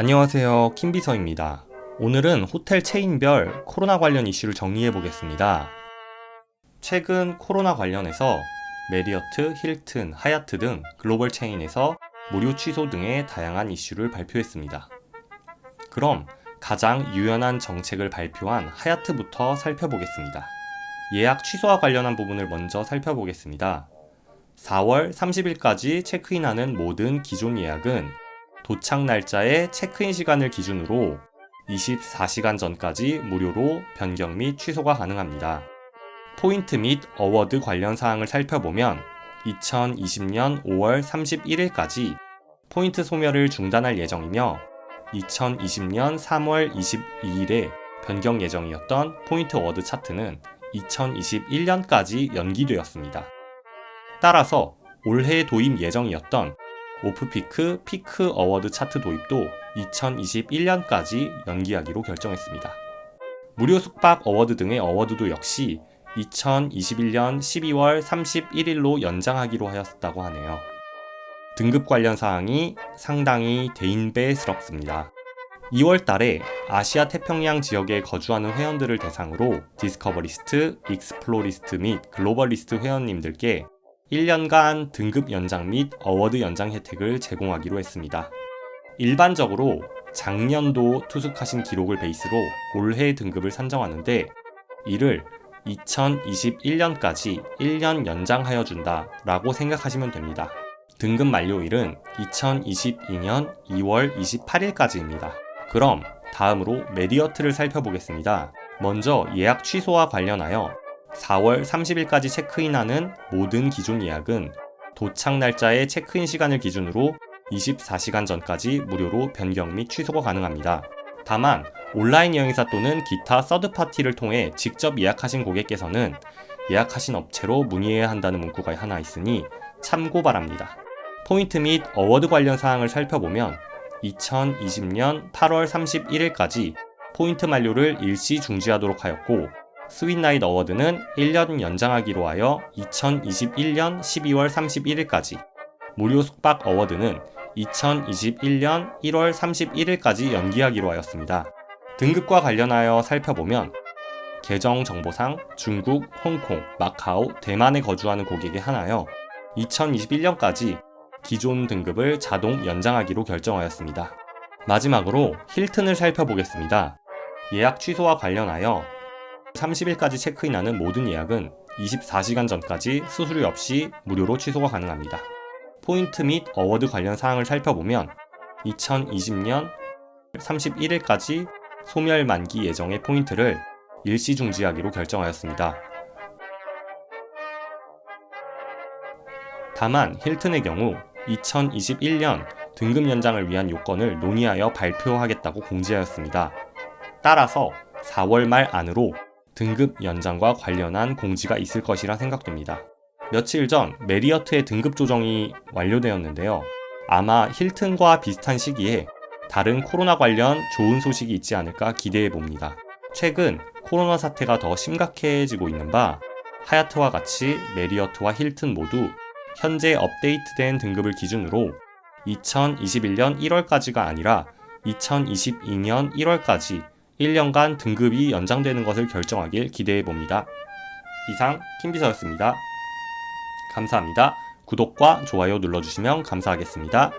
안녕하세요. 킴비서입니다. 오늘은 호텔 체인별 코로나 관련 이슈를 정리해 보겠습니다. 최근 코로나 관련해서 메리어트, 힐튼, 하얏트 등 글로벌 체인에서 무료 취소 등의 다양한 이슈를 발표했습니다. 그럼 가장 유연한 정책을 발표한 하얏트부터 살펴보겠습니다. 예약 취소와 관련한 부분을 먼저 살펴보겠습니다. 4월 30일까지 체크인하는 모든 기존 예약은 도착 날짜의 체크인 시간을 기준으로 24시간 전까지 무료로 변경 및 취소가 가능합니다. 포인트 및 award 관련 사항을 살펴보면 2020년 5월 31일까지 포인트 소멸을 중단할 예정이며 2020년 3월 22일에 변경 예정이었던 포인트 award 차트는 2021년까지 연기되었습니다. 따라서 올해 도입 예정이었던 off-peak 피크 award 차트 도입도 2021년까지 연기하기로 결정했습니다. 무료 숙박 award 등의 award도 역시 2021년 12월 31일로 연장하기로 하였다고 하네요. 등급 관련 사항이 상당히 대인배스럽습니다. 2월 달에 아시아 태평양 지역에 거주하는 회원들을 대상으로 디스커버리스트, 익스플로리스트 및 글로벌리스트 회원님들께 1년간 등급 연장 및 award 연장 혜택을 제공하기로 했습니다. 일반적으로 작년도 투숙하신 기록을 베이스로 올해 등급을 산정하는데 이를 2021년까지 1년 연장하여 준다 라고 생각하시면 됩니다. 등급 만료일은 2022년 2월 28일까지입니다. 그럼 다음으로 메리어트를 살펴보겠습니다. 먼저 예약 취소와 관련하여 4월 30일까지 체크인하는 모든 기존 예약은 도착 날짜의 체크인 시간을 기준으로 24시간 전까지 무료로 변경 및 취소가 가능합니다. 다만 온라인 여행사 또는 기타 서드파티를 통해 직접 예약하신 고객께서는 예약하신 업체로 문의해야 한다는 문구가 하나 있으니 참고 바랍니다. 포인트 및 award 관련 사항을 살펴보면 2020년 8월 31일까지 포인트 만료를 일시 중지하도록 하였고 스윗나잇 어워드는 1년 연장하기로 하여 2021년 12월 31일까지 무료 숙박 award는 2021년 1월 31일까지 연기하기로 하였습니다. 등급과 관련하여 살펴보면 계정 정보상 중국, 홍콩, 마카오, 대만에 거주하는 고객에 한하여 2021년까지 기존 등급을 자동 연장하기로 결정하였습니다. 마지막으로 힐튼을 살펴보겠습니다. 예약 취소와 관련하여 30일까지 체크인하는 모든 예약은 24시간 전까지 수수료 없이 무료로 취소가 가능합니다. 포인트 및 award 관련 사항을 살펴보면 2020년 31일까지 소멸 만기 예정의 포인트를 일시 중지하기로 결정하였습니다. 다만 힐튼의 경우 2021년 등급 연장을 위한 요건을 논의하여 발표하겠다고 공지하였습니다. 따라서 4월 말 안으로 등급 연장과 관련한 공지가 있을 것이라 생각됩니다. 며칠 전 메리어트의 등급 조정이 완료되었는데요. 아마 힐튼과 비슷한 시기에 다른 코로나 관련 좋은 소식이 있지 않을까 기대해 봅니다. 최근 코로나 사태가 더 심각해지고 있는 바 하얏트와 같이 메리어트와 힐튼 모두 현재 업데이트된 등급을 기준으로 2021년 1월까지가 아니라 2022년 1월까지 1년간 등급이 연장되는 것을 결정하길 기대해봅니다. 이상 킴비서였습니다. 감사합니다. 구독과 좋아요 눌러주시면 감사하겠습니다.